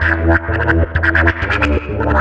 Terima kasih telah menonton!